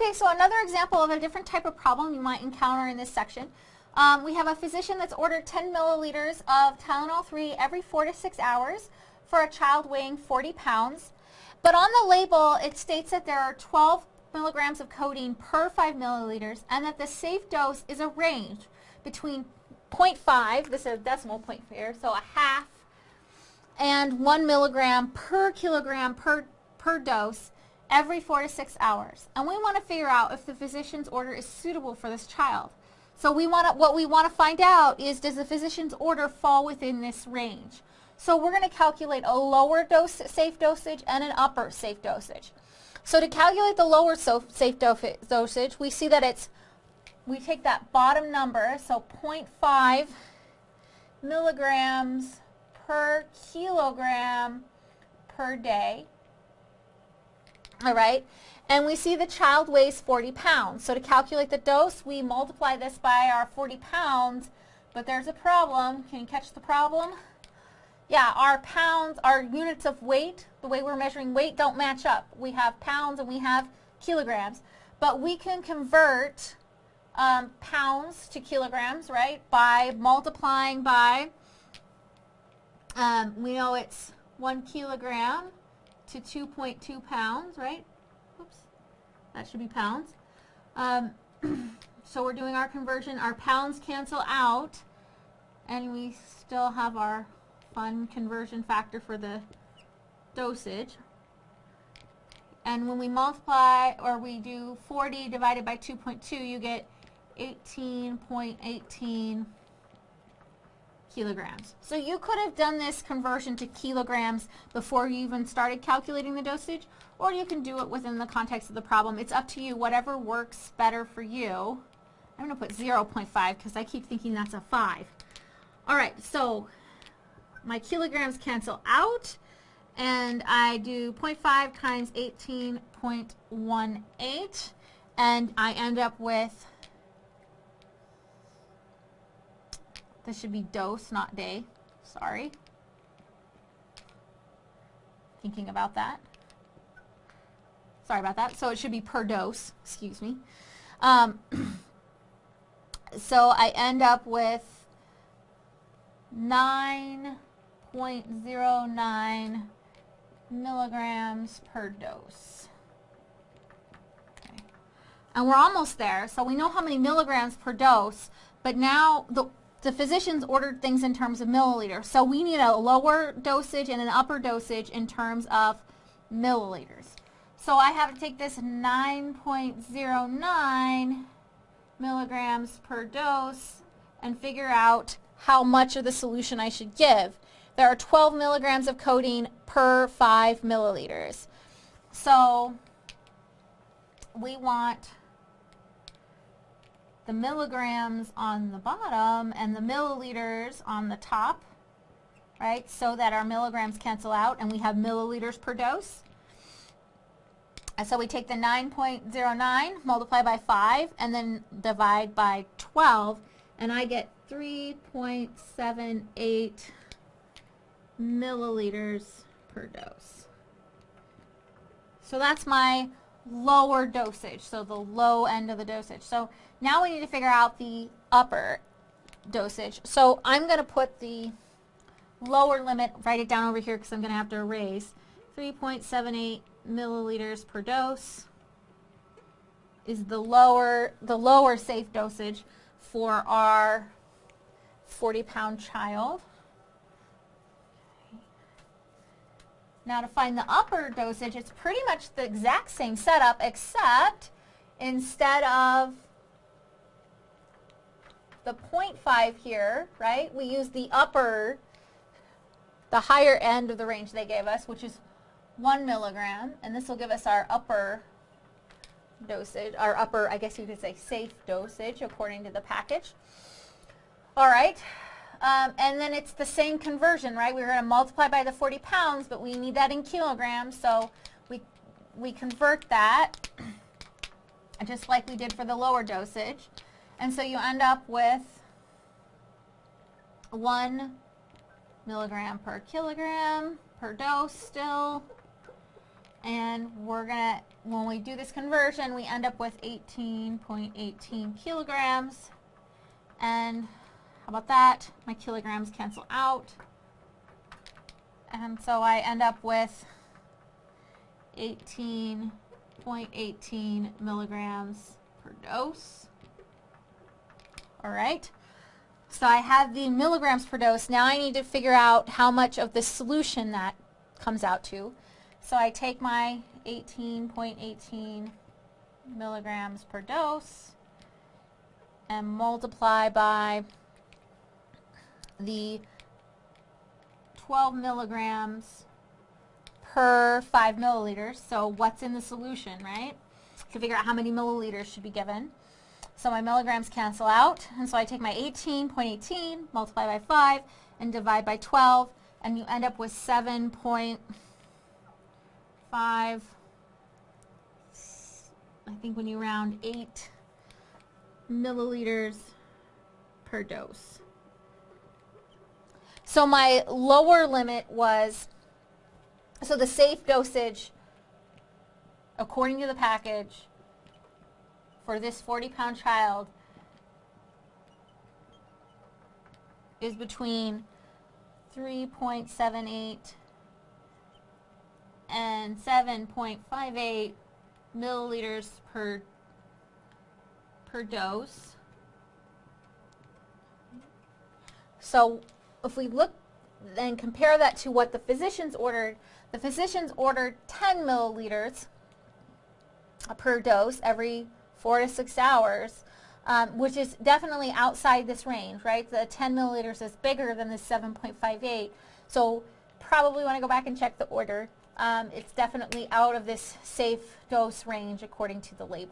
Okay, so another example of a different type of problem you might encounter in this section. Um, we have a physician that's ordered 10 milliliters of Tylenol 3 every 4 to 6 hours for a child weighing 40 pounds. But on the label, it states that there are 12 milligrams of codeine per 5 milliliters and that the safe dose is a range between 0.5, this is a decimal point here, so a half, and 1 milligram per kilogram per, per dose every 4 to 6 hours. And we want to figure out if the physician's order is suitable for this child. So we want to, what we want to find out is does the physician's order fall within this range? So we're going to calculate a lower dose safe dosage and an upper safe dosage. So to calculate the lower so safe do dosage, we see that it's, we take that bottom number, so 0.5 milligrams per kilogram per day. All right, and we see the child weighs 40 pounds. So to calculate the dose, we multiply this by our 40 pounds, but there's a problem. Can you catch the problem? Yeah, our pounds, our units of weight, the way we're measuring weight don't match up. We have pounds and we have kilograms, but we can convert um, pounds to kilograms, right, by multiplying by, um, we know it's one kilogram to 2.2 pounds, right? Oops, That should be pounds. Um, so we're doing our conversion. Our pounds cancel out, and we still have our fun conversion factor for the dosage. And when we multiply, or we do 40 divided by 2.2, you get 18.18 .18 kilograms. So you could have done this conversion to kilograms before you even started calculating the dosage, or you can do it within the context of the problem. It's up to you, whatever works better for you. I'm going to put 0.5 because I keep thinking that's a 5. All right, so my kilograms cancel out, and I do 0.5 times 18.18, and I end up with This should be dose, not day. Sorry. Thinking about that. Sorry about that. So it should be per dose. Excuse me. Um, so I end up with 9.09 milligrams per dose. Okay. And we're almost there. So we know how many milligrams per dose, but now the the physicians ordered things in terms of milliliters. So we need a lower dosage and an upper dosage in terms of milliliters. So I have to take this 9.09 milligrams per dose and figure out how much of the solution I should give. There are 12 milligrams of codeine per 5 milliliters. So we want the milligrams on the bottom and the milliliters on the top, right, so that our milligrams cancel out and we have milliliters per dose. And so we take the 9.09, multiply by 5, and then divide by 12, and I get 3.78 milliliters per dose. So that's my lower dosage, so the low end of the dosage. So now we need to figure out the upper dosage. So I'm going to put the lower limit, write it down over here because I'm going to have to erase, 3.78 milliliters per dose is the lower, the lower safe dosage for our 40 pound child. Now to find the upper dosage, it's pretty much the exact same setup except instead of the 0.5 here, right, we use the upper, the higher end of the range they gave us, which is 1 milligram, and this will give us our upper dosage, our upper, I guess you could say safe dosage according to the package. All right, um, and then it's the same conversion, right? We're going to multiply by the 40 pounds, but we need that in kilograms, so we, we convert that just like we did for the lower dosage. And so you end up with 1 milligram per kilogram per dose still. And we're going to, when we do this conversion, we end up with 18.18 kilograms. And about that? My kilograms cancel out. And so I end up with 18.18 milligrams per dose. All right. So I have the milligrams per dose. Now I need to figure out how much of the solution that comes out to. So I take my 18.18 milligrams per dose and multiply by the 12 milligrams per 5 milliliters. So what's in the solution, right? To figure out how many milliliters should be given. So my milligrams cancel out, and so I take my 18.18, multiply by 5, and divide by 12, and you end up with 7.5, I think when you round 8 milliliters per dose. So my lower limit was, so the safe dosage, according to the package, for this 40 pound child is between 3.78 and 7.58 milliliters per per dose. So if we look and compare that to what the physicians ordered, the physicians ordered 10 milliliters per dose every four to six hours, um, which is definitely outside this range, right? The 10 milliliters is bigger than the 7.58. So probably want to go back and check the order. Um, it's definitely out of this safe dose range according to the label.